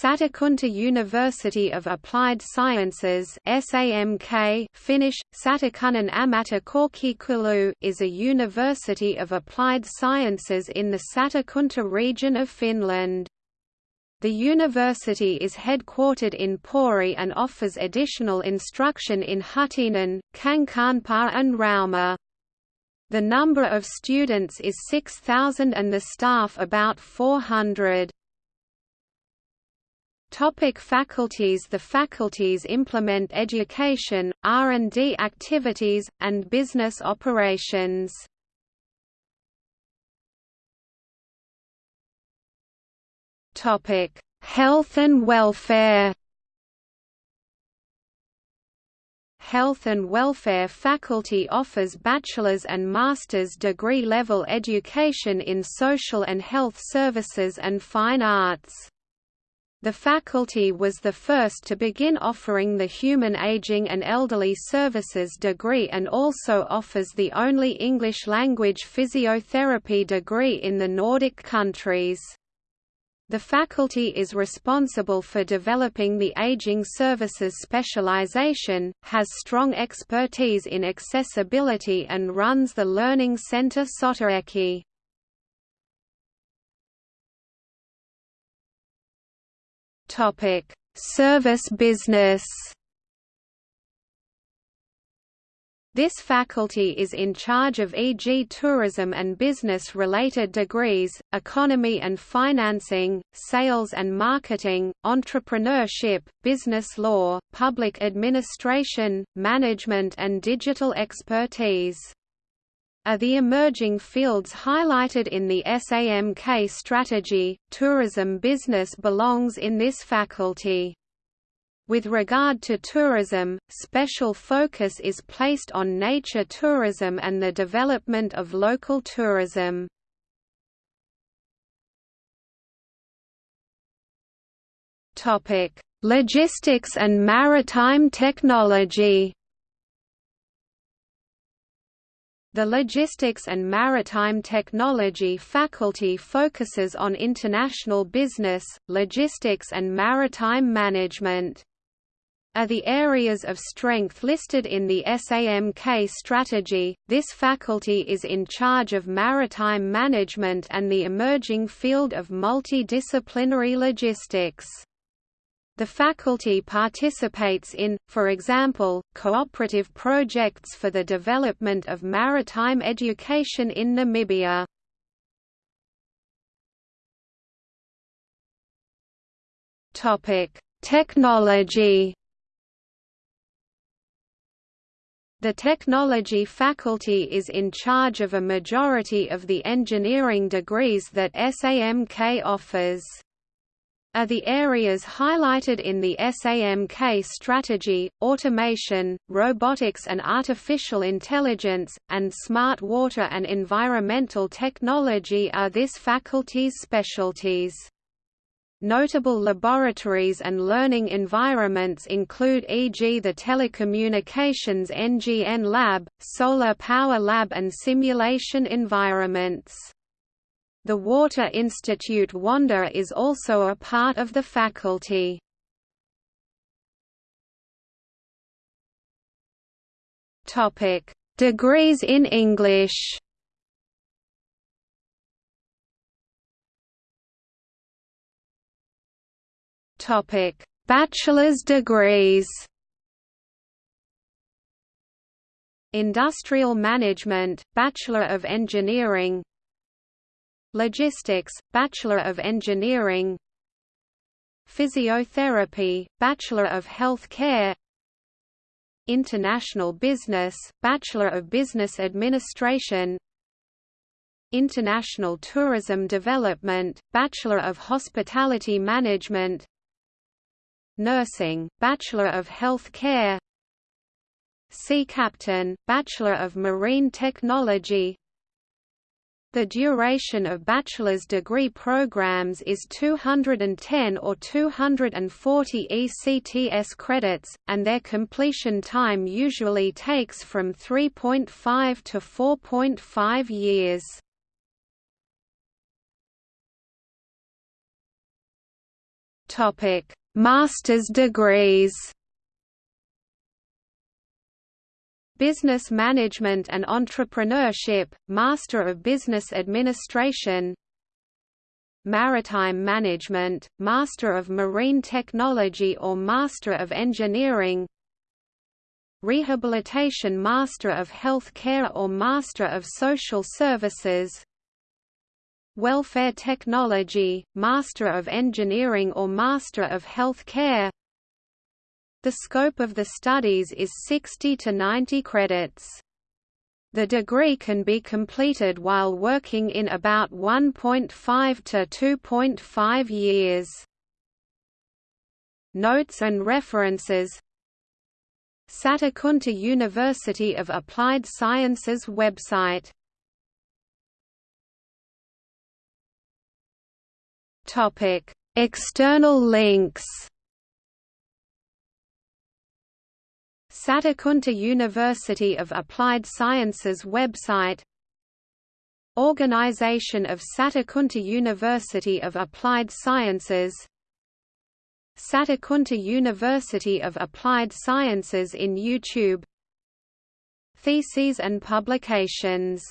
Satakunta University of Applied Sciences SAMK Finnish, Satakunnan ammattikorkeakoulu is a university of applied sciences in the Satakunta region of Finland. The university is headquartered in Pori and offers additional instruction in Huittinen, Kankaanpää and Rauma. The number of students is 6,000 and the staff about 400. Topic faculties The faculties implement education, R&D activities, and business operations. Topic: Health and welfare. Health and Welfare faculty offers bachelor's and master's degree level education in social and health services and fine arts. The faculty was the first to begin offering the Human Aging and Elderly Services degree and also offers the only English-language physiotherapy degree in the Nordic countries. The faculty is responsible for developing the aging services specialization, has strong expertise in accessibility and runs the Learning Center Sotaeki. Topic: Service business. This faculty is in charge of e.g. tourism and business-related degrees, economy and financing, sales and marketing, entrepreneurship, business law, public administration, management and digital expertise are the emerging fields highlighted in the SAMK strategy. Tourism business belongs in this faculty. With regard to tourism, special focus is placed on nature tourism and the development of local tourism. Logistics and maritime technology. The Logistics and Maritime Technology faculty focuses on international business, logistics and maritime management. Are the areas of strength listed in the SAMK strategy, this faculty is in charge of maritime management and the emerging field of multidisciplinary logistics. The faculty participates in, for example, cooperative projects for the development of maritime education in Namibia. Technology The technology faculty is in charge of a majority of the engineering degrees that SAMK offers are the areas highlighted in the SAMK strategy, automation, robotics and artificial intelligence, and smart water and environmental technology are this faculty's specialties. Notable laboratories and learning environments include e.g. the Telecommunications NGN Lab, Solar Power Lab and simulation environments. The Water Institute WANDER is also a part of the faculty. Topic: Degrees in English. Topic: Bachelor's degrees. Industrial Management, Bachelor of Engineering Logistics, Bachelor of Engineering. Physiotherapy, Bachelor of Health Care International Business, Bachelor of Business Administration. International Tourism Development, Bachelor of Hospitality Management. Nursing, Bachelor of Health Care Sea Captain, Bachelor of Marine Technology the duration of bachelor's degree programs is 210 or 240 ECTS credits, and their completion time usually takes from 3.5 to 4.5 years. Master's degrees. Business Management and Entrepreneurship, Master of Business Administration. Maritime Management, Master of Marine Technology or Master of Engineering. Rehabilitation Master of Health Care or Master of Social Services. Welfare Technology, Master of Engineering or Master of Health Care The scope of the studies is 60 to 90 credits. The degree can be completed while working in about 1.5 to 2.5 years. Notes and references Satakunta University of Applied Sciences website External links Satakunta University of Applied Sciences website. Organization of Satakunta University of Applied Sciences. Satakunta University of Applied Sciences in YouTube. Theses and publications